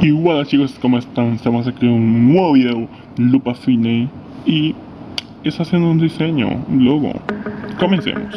Y bueno chicos, ¿cómo están? Estamos aquí en un nuevo video, Lupa Fine Y es haciendo un diseño, un logo. Comencemos.